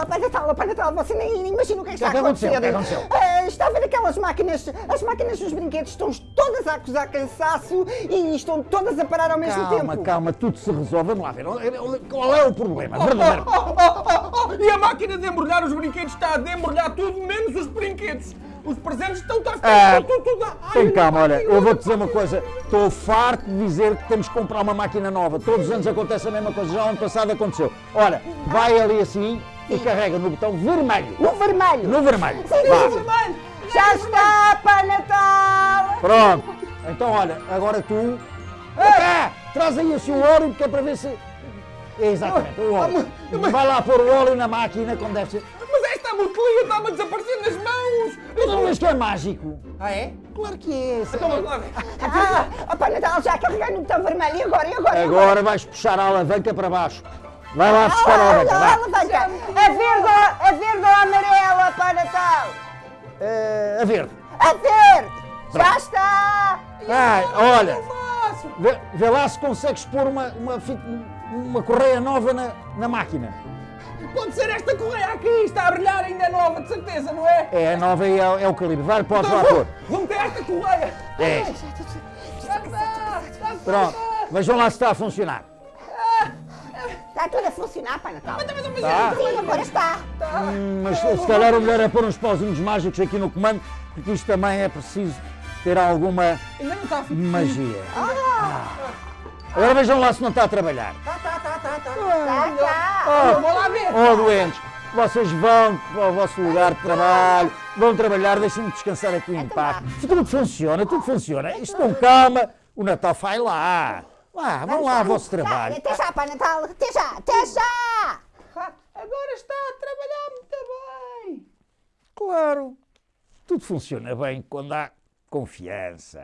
Oh, Pai Natal, oh, Pai Natal, você nem imagina o que é que que está a aconteceu? acontecer. O que aconteceu? Ah, está a ver aquelas máquinas, as máquinas dos brinquedos estão todas a acusar cansaço e estão todas a parar ao mesmo Calma, tempo. calma, tudo se resolve. Vamos lá ver. Qual é o problema? Verdadeiro. Oh, oh, oh, oh, E a máquina de embrulhar os brinquedos está a embrulhar tudo, menos os brinquedos. Os presentes estão a ficar Ah, tudo, tudo. Ai, Tem calma, olha, eu vou-te dizer uma coisa. Estou farto de dizer que temos que comprar uma máquina nova. Todos os anos acontece a mesma coisa. Já o ano passado aconteceu. Olha, vai ali assim e carrega no botão vermelho. No vermelho. No vermelho. Sim, no vermelho. Já está, Pai Natal. Pronto. Então, olha, agora tu. Cá, traz aí o seu óleo que é para ver se. Exatamente, o óleo. Vai lá pôr o óleo na máquina como deve ser. Mas esta botelia está-me a desaparecer nas mãos. Que é mágico? Ah, é? Claro que é. Então ver. Ah, Pai Natal, já carreguei no botão vermelho. E agora? E agora? E Agora vais puxar a alavanca para baixo. Vai lá buscar a alavanca, Ah, vai. alavanca. A verde, ou- a verde ou a amarela, Pai Natal? Eh, a verde. A verde. Já está. Ai, olha, Eu faço. vê, vê lá se consegues pôr uma, uma, uma correia nova na, na máquina. Pode ser esta correia aqui, está a brilhar, ainda é nova, de certeza, não é? É a nova e é, é o calibre. Vai, podes lá Então pôr. vou, vou meter esta correia. É. Já está, está. Pronto, vejam lá se está a funcionar. Está tudo a funcionar, Pai Natal. Tá. Sim, agora está. Hum, Mas se calhar o melhor é pôr uns pauzinhos mágicos aqui no comando, porque isto também é preciso ter alguma está magia. Agora vejam lá se não está a trabalhar. Tá, tá, tá, tá, tá. Tá, tá. Eu Vou lá ver. Oh, doentes, vocês vão para o vosso lugar de trabalho, vão trabalhar, deixem-me descansar aqui em paz. Tudo funciona, tudo funciona. Isto com calma, o Natal vai lá. Vá, vão lá ao vosso trabalho. Até já, Pai Natal. Até já, até já. Ah, Agora está a trabalhar muito bem. Claro, tudo funciona bem quando há confiança.